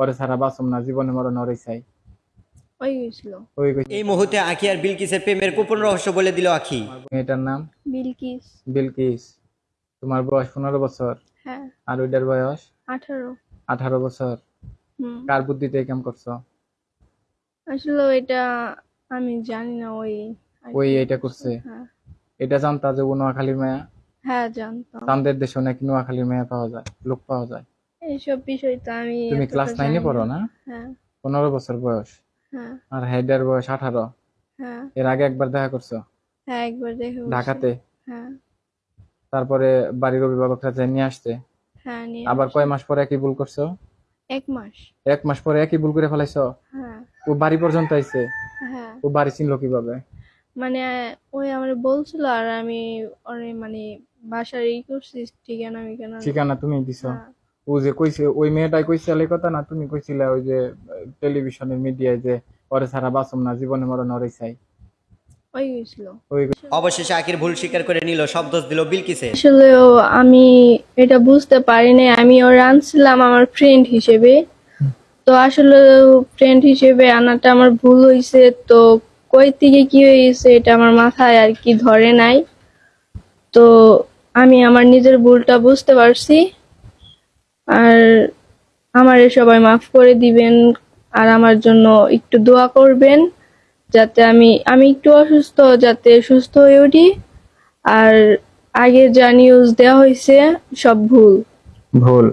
পরে ছাড়া বাঁচুম না জীবনে মরণ ওরই চাই। ওই গেছিল ওই এই মুহূর্তে আখি আর বিলকিসের প্রেমের গোপন রহস্য বলে দিল আখি। মেয়েটার নাম? বিলকিস। বিলকিস। তোমার বয়স পনেরো বছর। হ্যাঁ। আর ওইটার বয়স? আঠারো। আঠারো বছর। কার বুদ্ধিতে কাম করছ? আসলে এটা আমি জানি না ওই ওই এটা করছে। হ্যাঁ। এটা জানতা যে নোয়াখালীর মেয়া? হ্যাঁ জানতাম। চান্দের দেশে নাকি নোয়াখালীর মেয়া পাওয়া যায় লোক পাওয়া যায়। এইসব বিষয় তো আমি তুমি ক্লাস নাইনে পড়ো না। হ্যাঁ। পনেরো বছর বয়স। হ্যাঁ। আর হেডের বয়স আঠারো। হ্যাঁ। এর আগে একবার দেখা করছ? হ্যাঁ একবার দেখে। ঢাকাতে? হ্যাঁ। তারপরে বাড়ির অভিভাবকরা যাই নিয়ে আসতে হ্যাঁ নিয়ে আবার কয় মাস পরে একই ভুল করছ? এক মাস। এক মাস পরে একই ভুল করে ফেলাইছো? হ্যাঁ। ও বাড়ি পর্যন্ত আইছে? হ্যাঁ। ও বাড়ি চিনলো কীভাবে? মানে ওই আমার বলছিল আর আমি মানে বাসার ই করছি ঠিকানা মিকানা। ঠিকানা তুমি দিছো? হ্যাঁ। ও যে কইছে ওই মেয়েটাই কইছিল কথা না তুমি কইছিলে ওই যে টেলিভিশনের মিডিয়ায় যে পরে ছাড়া বাঁচুম না জীবনে মরণ ওরই চাই। ওই গেছিল। ওই অবশেষে আখির ভুল স্বীকার করে নিল সব দোষ দিল বিলকিসে আসলেও আমি এটা বুঝতে পারিনি আমি ওর আনছিলাম আমার ফ্রেন্ড হিসেবে। তো আসলে ফ্রেন্ড হিসেবে আনাটা আমার ভুল হয়েছে তো কই থেকে কি হয়েছে এটা আমার মাথায় আর কি ধরে নাই। তো আমি আমার নিজের ভুলটা বুঝতে পারছি। আর আমারে সবাই মাফ করে দিবেন, আর আমার জন্য একটু দোয়া করবেন, যাতে আমি আমি একটু অসুস্থ, যাতে সুস্থ হয়ে উঠি। আর আগে যা নিউজ দেওয়া হয়েছে, সব ভুল। ভুল।